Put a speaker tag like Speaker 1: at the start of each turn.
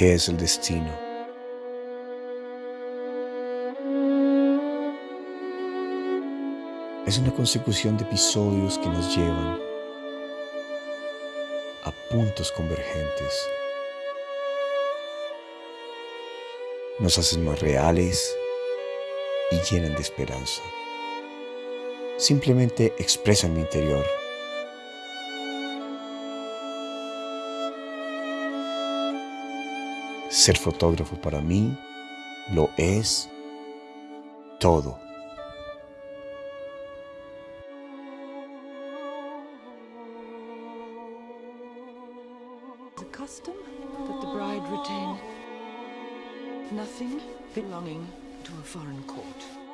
Speaker 1: ¿Qué es el destino? Es una consecución de episodios que nos llevan a puntos convergentes. Nos hacen más reales y llenan de esperanza. Simplemente expresan mi interior. Ser fotógrafo para mí lo es todo.
Speaker 2: Nothing belonging to a foreign court.